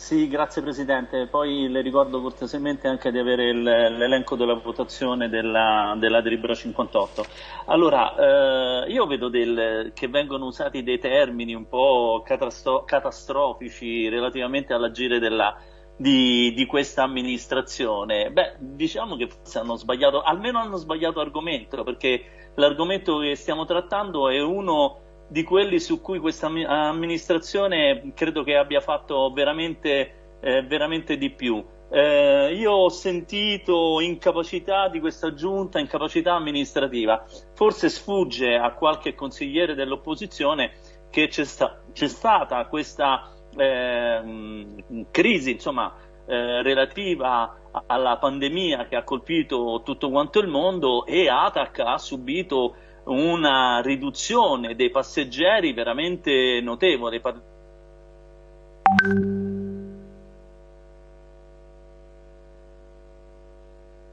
Sì, grazie Presidente. Poi le ricordo cortesemente anche di avere l'elenco della votazione della, della delibera 58. Allora, eh, io vedo del, che vengono usati dei termini un po' catastrofici relativamente all'agire di, di, questa amministrazione. Beh, diciamo che forse hanno sbagliato, almeno hanno sbagliato argomento, perché l'argomento che stiamo trattando è uno di quelli su cui questa amministrazione credo che abbia fatto veramente, eh, veramente di più. Eh, io ho sentito incapacità di questa giunta, incapacità amministrativa. Forse sfugge a qualche consigliere dell'opposizione che c'è, sta, stata questa eh, crisi insomma, eh, relativa alla pandemia che ha colpito tutto quanto il mondo e ATAC ha subito una riduzione dei passeggeri veramente notevole.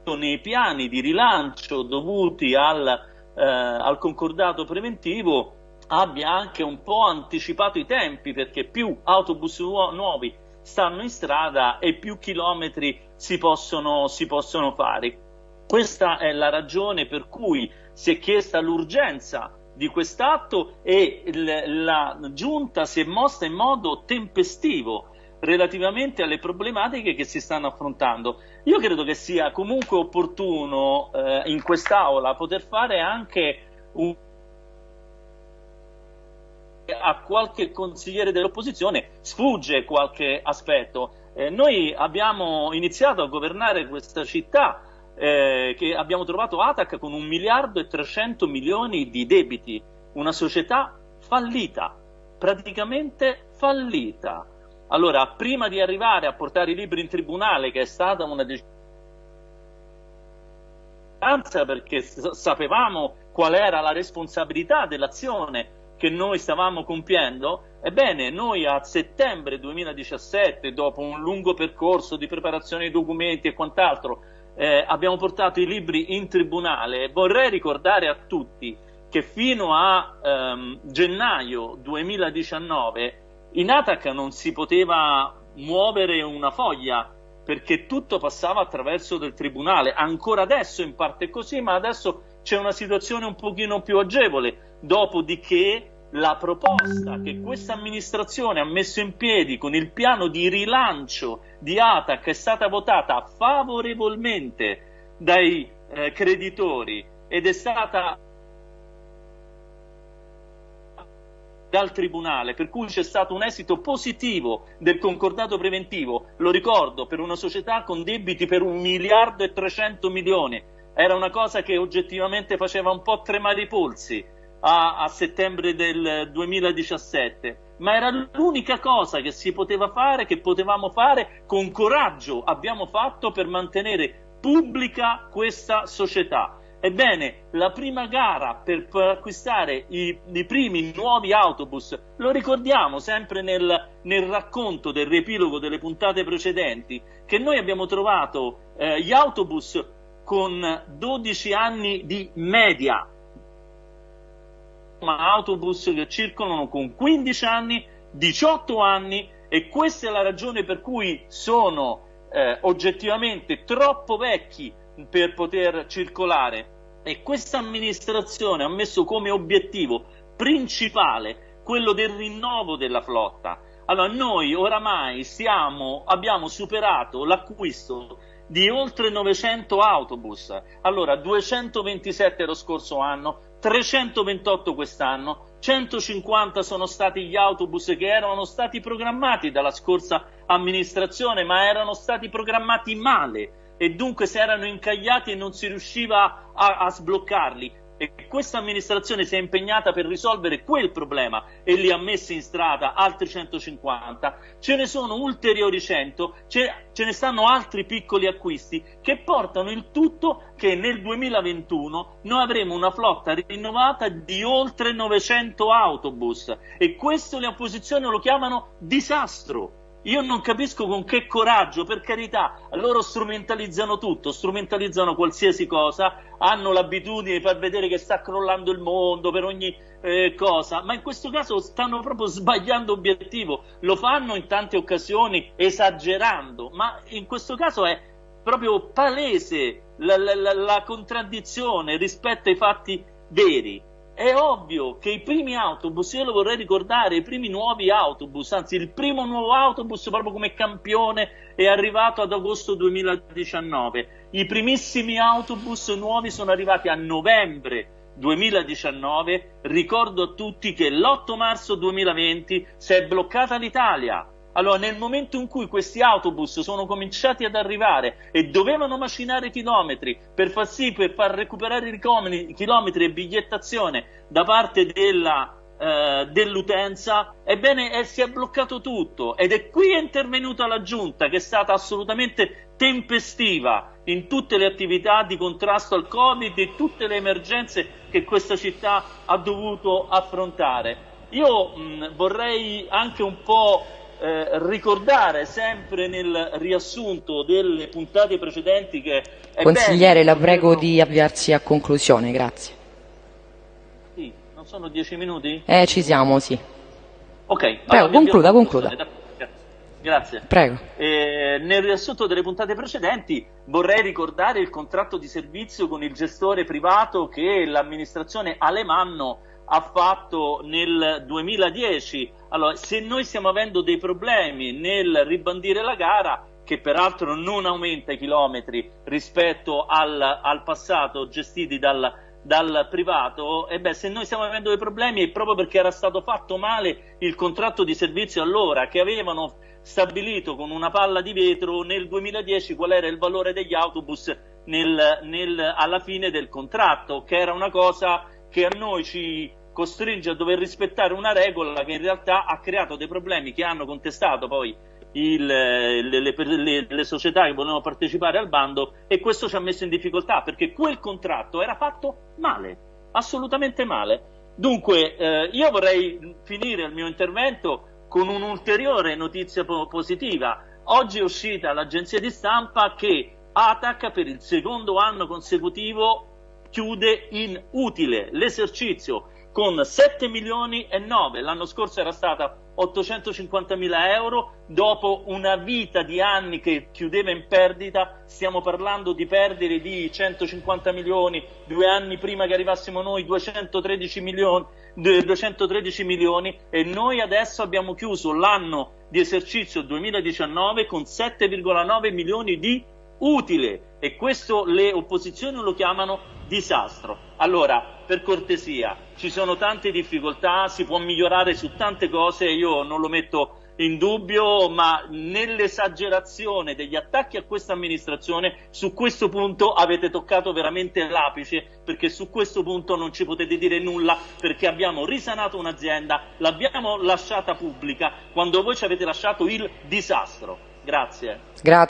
Nei piani di rilancio dovuti al, eh, al concordato preventivo abbia anche un po' anticipato i tempi perché più autobus nu nuovi stanno in strada e più chilometri si possono, si possono fare. Questa è la ragione per cui si è chiesta l'urgenza di quest'atto e la giunta si è mossa in modo tempestivo relativamente alle problematiche che si stanno affrontando. Io credo che sia comunque opportuno eh, in quest'Aula poter fare anche un a qualche consigliere dell'opposizione sfugge qualche aspetto. Eh, noi abbiamo iniziato a governare questa città eh, che abbiamo trovato Atac con un miliardo e 300 milioni di debiti, una società fallita, praticamente fallita. Allora, prima di arrivare a portare i libri in tribunale, che è stata una decisione perché sapevamo qual era la responsabilità dell'azione che noi stavamo compiendo, ebbene noi a settembre 2017, dopo un lungo percorso di preparazione dei documenti e quant'altro, eh, abbiamo portato i libri in tribunale, vorrei ricordare a tutti che fino a ehm, gennaio 2019 in Atac non si poteva muovere una foglia perché tutto passava attraverso del tribunale. Ancora adesso in parte è così, ma adesso c'è una situazione un pochino più agevole. Dopodiché la proposta che questa amministrazione ha messo in piedi con il piano di rilancio di ATAC è stata votata favorevolmente dai eh, creditori ed è stata dal Tribunale, per cui c'è stato un esito positivo del concordato preventivo, lo ricordo, per una società con debiti per un miliardo e 300 milioni, era una cosa che oggettivamente faceva un po' tremare i polsi, a, a settembre del 2017 ma era l'unica cosa che si poteva fare, che potevamo fare con coraggio, abbiamo fatto per mantenere pubblica questa società. Ebbene, la prima gara per, acquistare i, i, primi nuovi autobus, lo ricordiamo sempre nel, nel, racconto del riepilogo delle puntate precedenti, che noi abbiamo trovato eh, gli autobus con 12 anni di media, ma autobus che circolano con 15 anni, 18 anni e questa è la ragione per cui sono eh, oggettivamente troppo vecchi per poter circolare e questa amministrazione ha messo come obiettivo principale quello del rinnovo della flotta. Allora noi oramai siamo, abbiamo superato l'acquisto di oltre 900 autobus, allora 227 lo scorso anno, 328 quest'anno, 150 sono stati gli autobus che erano stati programmati dalla scorsa amministrazione, ma erano stati programmati male e dunque si erano incagliati e non si riusciva a, a sbloccarli e questa amministrazione si è impegnata per risolvere quel problema e li ha messi in strada altri 150, ce ne sono ulteriori 100, ce, ce ne stanno altri piccoli acquisti che portano il tutto che nel 2021 noi avremo una flotta rinnovata di oltre 900 autobus e questo le opposizioni lo chiamano disastro. Io non capisco con che coraggio, per carità, loro strumentalizzano tutto, strumentalizzano qualsiasi cosa, hanno l'abitudine di far vedere che sta crollando il mondo, per ogni eh, cosa, ma in questo caso stanno proprio sbagliando obiettivo, lo fanno in tante occasioni esagerando, ma in questo caso è proprio palese la, la, la, la contraddizione rispetto ai fatti veri. È ovvio che i primi autobus, io lo vorrei ricordare, i primi nuovi autobus, anzi il primo nuovo autobus proprio come campione è arrivato ad agosto 2019. I primissimi autobus nuovi sono arrivati a novembre 2019. Ricordo a tutti che l'8 marzo 2020 si è bloccata l'Italia allora, nel momento in cui questi autobus sono cominciati ad arrivare e dovevano macinare chilometri per far sì, per far recuperare i chilometri e bigliettazione da parte della, eh, dell'utenza, ebbene eh, si è bloccato tutto ed è qui è intervenuta la giunta che è stata assolutamente tempestiva in tutte le attività di contrasto al Covid e tutte le emergenze che questa città ha dovuto affrontare. Io mh, vorrei anche un po' eh, ricordare sempre nel riassunto delle puntate precedenti che... Consigliere, la prego di avviarsi a conclusione, grazie. Sì, non sono dieci minuti? Eh, ci siamo, sì. Ok. Prego, allora, concluda, concluda. Grazie. Prego. Eh, nel riassunto delle puntate precedenti vorrei ricordare il contratto di servizio con il gestore privato che l'amministrazione Alemanno ha fatto nel 2010. Allora, se noi stiamo avendo dei problemi nel ribandire la gara, che peraltro non aumenta i chilometri rispetto al, al passato gestiti dal, dal privato, e beh, se noi stiamo avendo dei problemi è proprio perché era stato fatto male il contratto di servizio allora, che avevano stabilito con una palla di vetro nel 2010 qual era il valore degli autobus nel, nel, alla fine del contratto, che era una cosa che a noi ci costringe a dover rispettare una regola che in realtà ha creato dei problemi che hanno contestato poi il, le, le, le, le, società che volevano partecipare al bando e questo ci ha messo in difficoltà perché quel contratto era fatto male, assolutamente male. Dunque eh, io vorrei finire il mio intervento con un'ulteriore notizia positiva. Oggi è uscita l'agenzia di stampa che ATAC per il secondo anno consecutivo chiude in utile l'esercizio con 7 milioni e 9, l'anno scorso era stata 850 mila euro, dopo una vita di anni che chiudeva in perdita, stiamo parlando di perdere di 150 milioni, due anni prima che arrivassimo noi 213 milioni, 213 milioni. E noi adesso abbiamo chiuso l'anno di esercizio 2019 con 7,9 milioni di utile. E questo le opposizioni lo chiamano disastro. Allora, per cortesia, ci sono tante difficoltà, si può migliorare su tante cose, io non lo metto in dubbio, ma nell'esagerazione degli attacchi a questa amministrazione, su questo punto avete toccato veramente l'apice, perché su questo punto non ci potete dire nulla, perché abbiamo risanato un'azienda, l'abbiamo lasciata pubblica, quando voi ci avete lasciato il disastro. Grazie. Grazie.